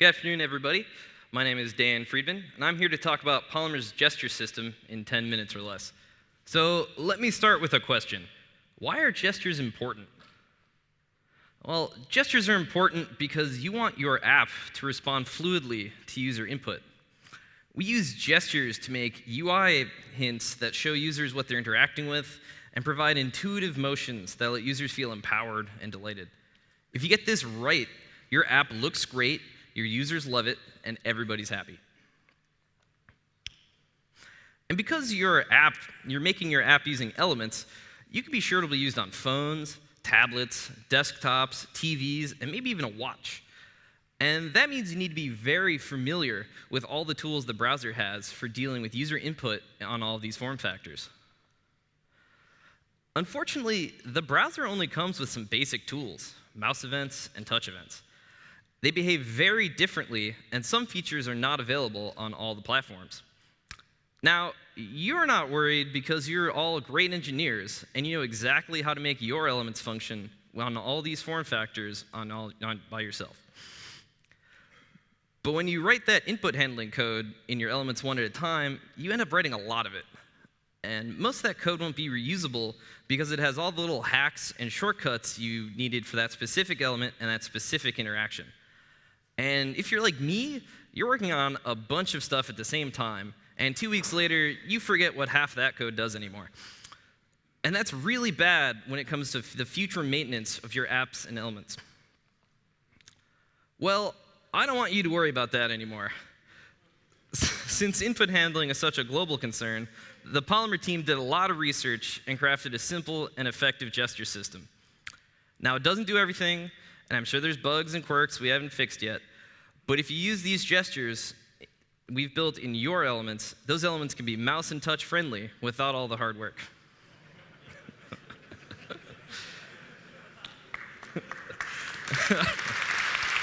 Good afternoon, everybody. My name is Dan Freedman, and I'm here to talk about Polymer's gesture system in 10 minutes or less. So let me start with a question. Why are gestures important? Well, gestures are important because you want your app to respond fluidly to user input. We use gestures to make UI hints that show users what they're interacting with and provide intuitive motions that let users feel empowered and delighted. If you get this right, your app looks great, your users love it, and everybody's happy. And because your app, you're making your app using elements, you can be sure it'll be used on phones, tablets, desktops, TVs, and maybe even a watch. And that means you need to be very familiar with all the tools the browser has for dealing with user input on all of these form factors. Unfortunately, the browser only comes with some basic tools, mouse events and touch events. They behave very differently, and some features are not available on all the platforms. Now, you're not worried because you're all great engineers, and you know exactly how to make your elements function on all these form factors on all, on, by yourself. But when you write that input handling code in your elements one at a time, you end up writing a lot of it. And most of that code won't be reusable because it has all the little hacks and shortcuts you needed for that specific element and that specific interaction. And if you're like me, you're working on a bunch of stuff at the same time, and two weeks later, you forget what half that code does anymore. And that's really bad when it comes to the future maintenance of your apps and elements. Well, I don't want you to worry about that anymore. Since input handling is such a global concern, the Polymer team did a lot of research and crafted a simple and effective gesture system. Now, it doesn't do everything, and I'm sure there's bugs and quirks we haven't fixed yet, but if you use these gestures we've built in your elements, those elements can be mouse and touch friendly without all the hard work.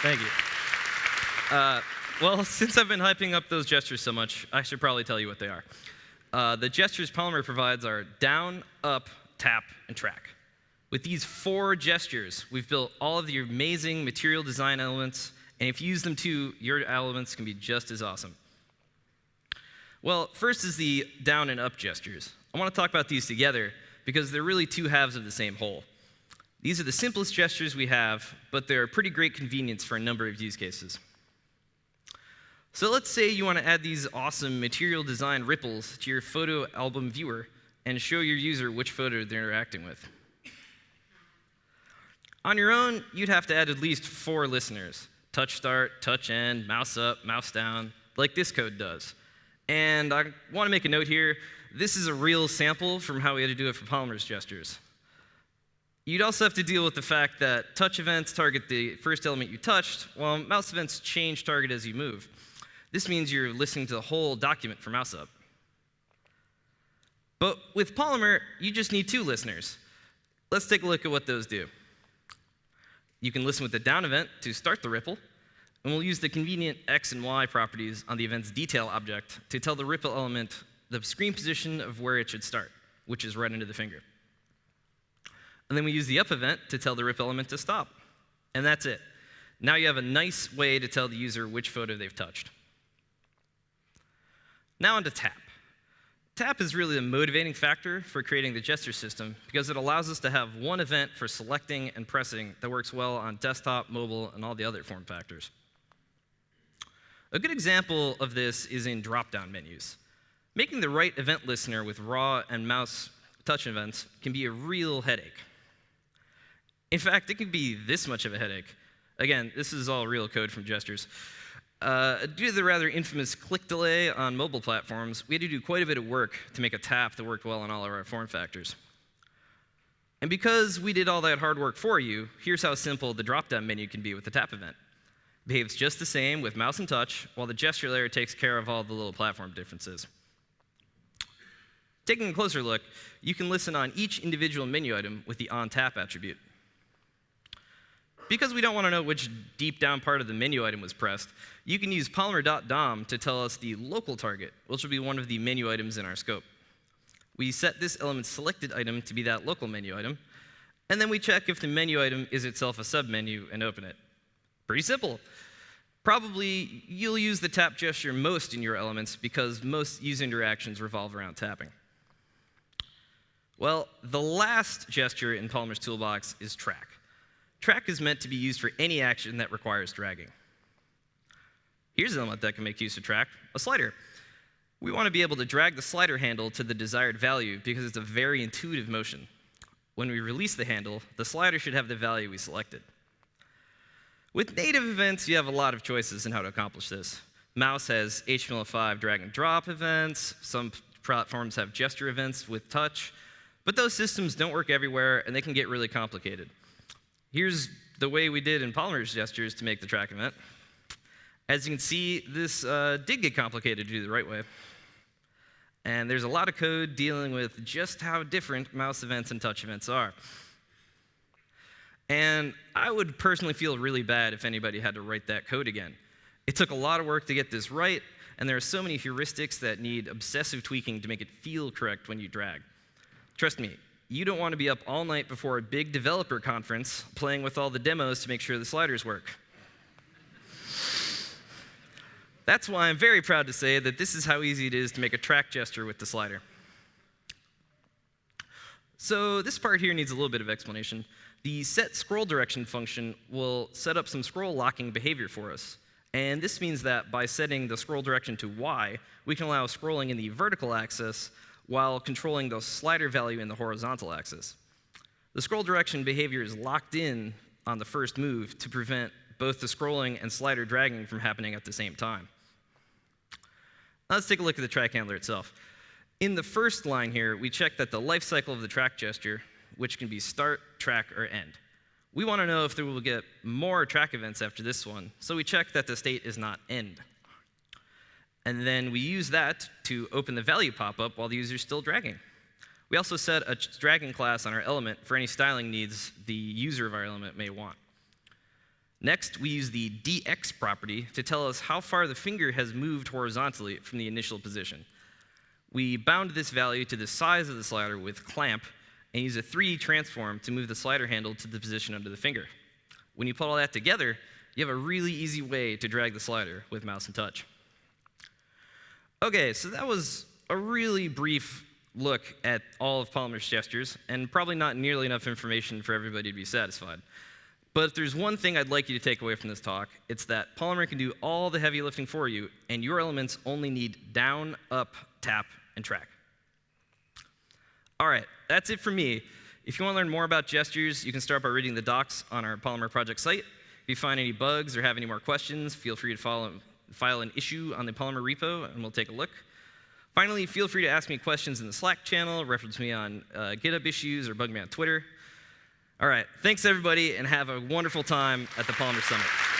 Thank you. Uh, well, since I've been hyping up those gestures so much, I should probably tell you what they are. Uh, the gestures Polymer provides are down, up, tap, and track. With these four gestures, we've built all of the amazing material design elements and if you use them too, your elements can be just as awesome. Well, first is the down and up gestures. I want to talk about these together because they're really two halves of the same whole. These are the simplest gestures we have, but they're a pretty great convenience for a number of use cases. So let's say you want to add these awesome material design ripples to your photo album viewer and show your user which photo they're interacting with. On your own, you'd have to add at least four listeners touch start, touch end, mouse up, mouse down, like this code does. And I want to make a note here. This is a real sample from how we had to do it for Polymer's gestures. You'd also have to deal with the fact that touch events target the first element you touched, while mouse events change target as you move. This means you're listening to the whole document for mouse up. But with Polymer, you just need two listeners. Let's take a look at what those do. You can listen with the down event to start the ripple, and we'll use the convenient x and y properties on the event's detail object to tell the ripple element the screen position of where it should start, which is right under the finger. And then we use the up event to tell the ripple element to stop. And that's it. Now you have a nice way to tell the user which photo they've touched. Now on to tap. Tap is really the motivating factor for creating the gesture system because it allows us to have one event for selecting and pressing that works well on desktop, mobile, and all the other form factors. A good example of this is in drop-down menus. Making the right event listener with raw and mouse touch events can be a real headache. In fact, it can be this much of a headache. Again, this is all real code from gestures. Uh, due to the rather infamous click delay on mobile platforms, we had to do quite a bit of work to make a tap that worked well on all of our form factors. And because we did all that hard work for you, here's how simple the drop-down menu can be with the tap event. Behaves just the same with mouse and touch, while the gesture layer takes care of all the little platform differences. Taking a closer look, you can listen on each individual menu item with the on-tap attribute. Because we don't want to know which deep down part of the menu item was pressed, you can use polymer.dom to tell us the local target, which will be one of the menu items in our scope. We set this element's selected item to be that local menu item, and then we check if the menu item is itself a submenu and open it. Pretty simple. Probably you'll use the tap gesture most in your elements because most user interactions revolve around tapping. Well, the last gesture in Polymer's toolbox is track. Track is meant to be used for any action that requires dragging. Here's an element that can make use of track, a slider. We want to be able to drag the slider handle to the desired value because it's a very intuitive motion. When we release the handle, the slider should have the value we selected. With native events, you have a lot of choices in how to accomplish this. Mouse has HTML5 drag and drop events. Some platforms have gesture events with touch. But those systems don't work everywhere, and they can get really complicated. Here's the way we did in Polymer's gestures to make the track event. As you can see, this uh, did get complicated to do the right way. And there's a lot of code dealing with just how different mouse events and touch events are. And I would personally feel really bad if anybody had to write that code again. It took a lot of work to get this right, and there are so many heuristics that need obsessive tweaking to make it feel correct when you drag. Trust me, you don't want to be up all night before a big developer conference playing with all the demos to make sure the sliders work. That's why I'm very proud to say that this is how easy it is to make a track gesture with the slider. So this part here needs a little bit of explanation. The set scroll direction function will set up some scroll locking behavior for us. And this means that by setting the scroll direction to y, we can allow scrolling in the vertical axis while controlling the slider value in the horizontal axis. The scroll direction behavior is locked in on the first move to prevent both the scrolling and slider dragging from happening at the same time. Now Let's take a look at the track handler itself. In the first line here, we check that the life cycle of the track gesture, which can be start, track, or end. We want to know if there will get more track events after this one, so we check that the state is not end. And then we use that to open the value pop-up while the user is still dragging. We also set a dragging class on our element for any styling needs the user of our element may want. Next, we use the dx property to tell us how far the finger has moved horizontally from the initial position. We bound this value to the size of the slider with clamp and use a 3D transform to move the slider handle to the position under the finger. When you put all that together, you have a really easy way to drag the slider with mouse and touch. Okay, so that was a really brief look at all of Polymer's gestures, and probably not nearly enough information for everybody to be satisfied. But if there's one thing I'd like you to take away from this talk, it's that Polymer can do all the heavy lifting for you, and your elements only need down, up, tap, and track. All right, that's it for me. If you want to learn more about gestures, you can start by reading the docs on our Polymer project site. If you find any bugs or have any more questions, feel free to follow, file an issue on the Polymer repo, and we'll take a look. Finally, feel free to ask me questions in the Slack channel, reference me on uh, GitHub issues, or bug me on Twitter. All right, thanks everybody, and have a wonderful time at the Polymer Summit.